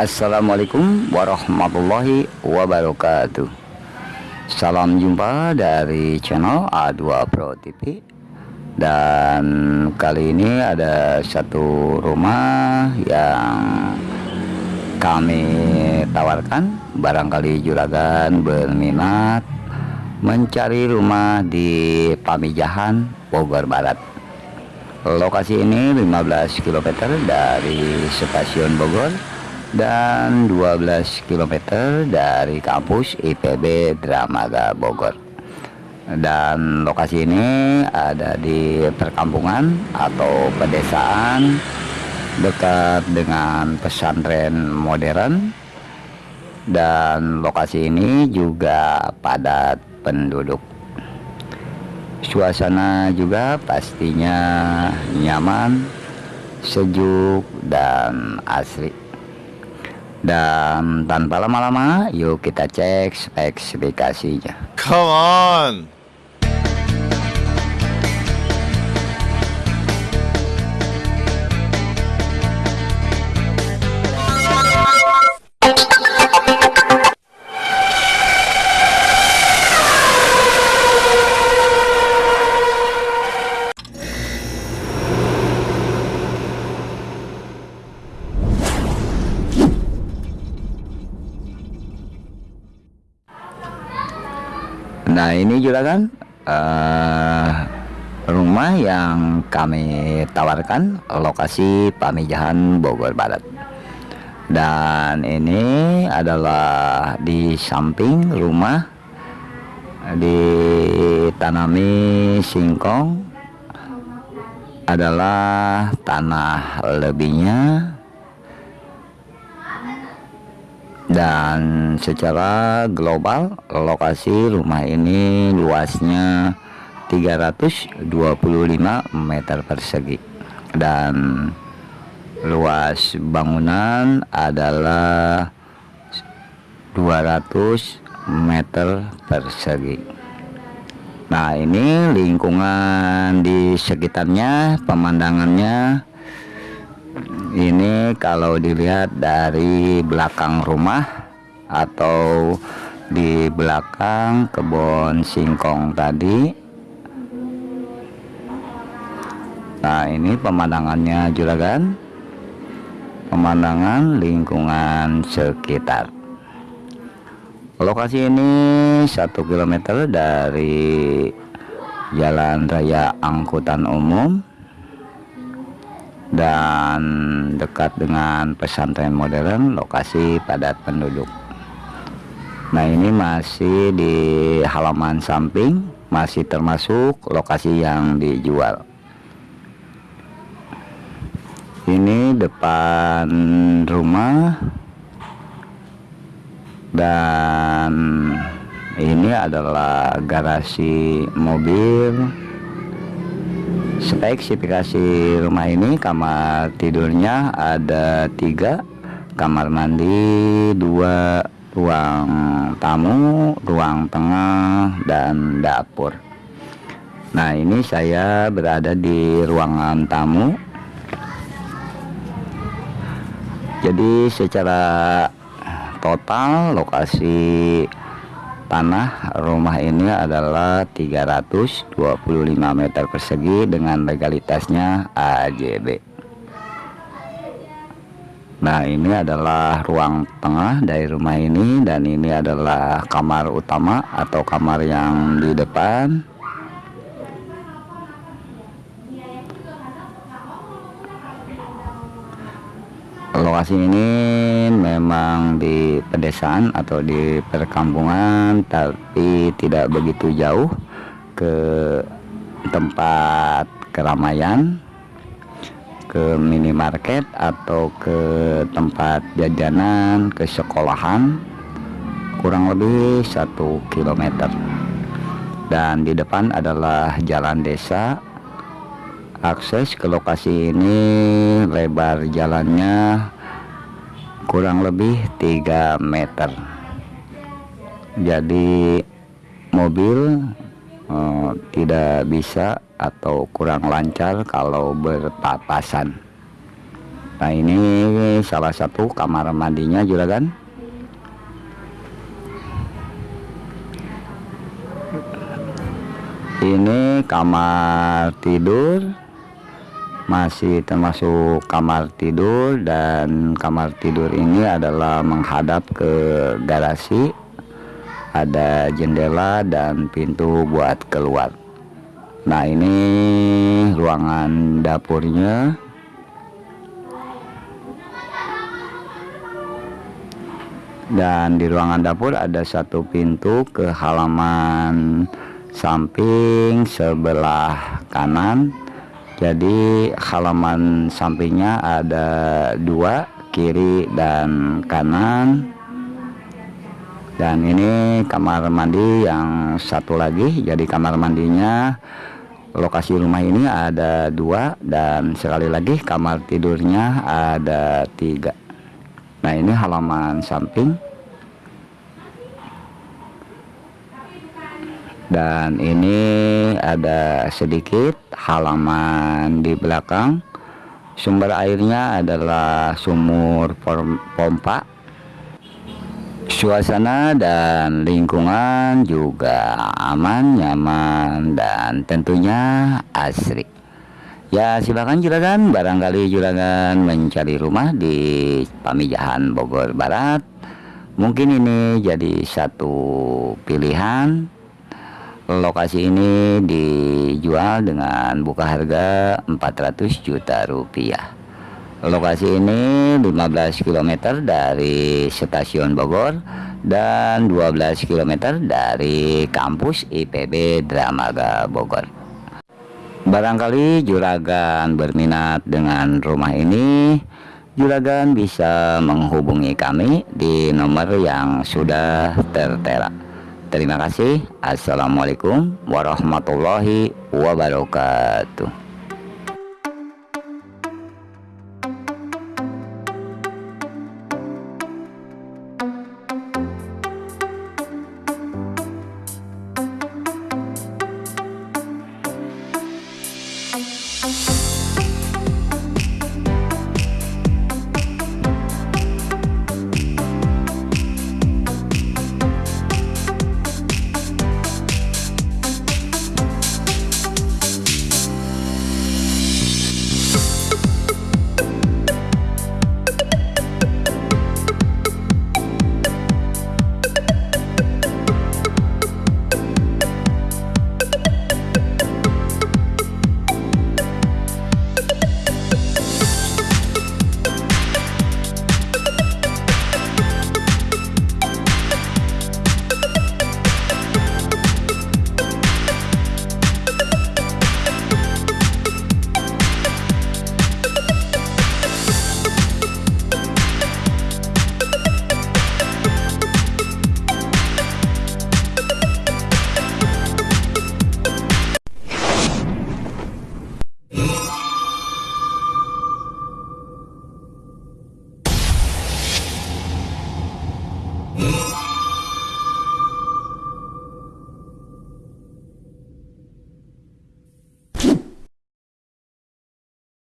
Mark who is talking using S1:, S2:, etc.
S1: Assalamualaikum warahmatullahi wabarakatuh. Salam jumpa dari channel A2 Pro TV Dan kali ini ada satu rumah yang kami tawarkan. Barangkali juragan berminat mencari rumah di Pamijahan, Bogor Barat. Lokasi ini 15 km dari stasiun Bogor dan 12 km dari kampus IPB Dramaga Bogor. Dan lokasi ini ada di perkampungan atau pedesaan dekat dengan pesantren modern. Dan lokasi ini juga padat penduduk. Suasana juga pastinya nyaman sejuk dan asri dan tanpa lama-lama, yuk kita cek spesifikasinya.
S2: Come on!
S1: Nah ini juga kan uh, rumah yang kami tawarkan lokasi Pamijahan Bogor Barat. Dan ini adalah di samping rumah ditanami singkong adalah tanah lebihnya dan secara global lokasi rumah ini luasnya 325 meter persegi. Dan luas bangunan adalah 200 meter persegi. Nah ini lingkungan di sekitarnya pemandangannya ini kalau dilihat dari belakang rumah atau di belakang kebun singkong tadi. Nah ini pemandangannya juragan. Pemandangan lingkungan sekitar. Lokasi ini satu kilometer dari jalan raya angkutan umum dan dekat dengan pesantren modern lokasi padat penduduk. Nah ini masih di halaman samping masih termasuk lokasi yang dijual. Ini depan rumah dan ini adalah garasi mobil spesifikasi rumah ini kamar tidurnya ada tiga. Kamar mandi dua ruang tamu ruang tengah dan dapur. Nah ini saya berada di ruangan tamu. Jadi secara total lokasi tanah. Rumah ini adalah 325 meter persegi dengan legalitasnya AJB nah ini adalah ruang tengah dari rumah ini dan ini adalah kamar utama atau kamar yang di depan lokasi ini memang di pedesaan atau di perkampungan tapi tidak begitu jauh ke tempat keramaian ke minimarket atau ke tempat jajanan ke sekolahan kurang lebih satu kilometer. Dan di depan adalah jalan desa. Akses ke lokasi ini lebar jalannya kurang lebih 3 meter. Jadi mobil uh, tidak bisa atau kurang lancar kalau berpapasan. Nah ini salah satu kamar mandinya juragan. Ini kamar tidur masih termasuk kamar tidur dan kamar tidur ini adalah menghadap ke garasi. Ada jendela dan pintu buat keluar. Nah ini ruangan dapurnya. Dan di ruangan dapur ada satu pintu ke halaman samping sebelah kanan jadi halaman sampingnya ada dua kiri dan kanan. Dan ini kamar mandi yang satu lagi. Jadi kamar mandinya lokasi rumah ini ada dua. Dan sekali lagi kamar tidurnya ada tiga. Nah ini halaman samping dan ini ada sedikit halaman di belakang. Sumber airnya adalah sumur pompa. Suasana dan lingkungan juga aman nyaman dan tentunya asri. Ya silakan juragan. Barangkali juragan mencari rumah di Pamijahan Bogor Barat. Mungkin ini jadi satu pilihan lokasi ini dijual dengan buka harga 400 juta rupiah. Lokasi ini 15 km dari stasiun Bogor dan 12 km dari kampus IPB Dramaga Bogor. Barangkali juragan berminat dengan rumah ini juragan bisa menghubungi kami di nomor yang sudah tertera Terima kasih. Assalamualaikum warahmatullahi wabarakatuh.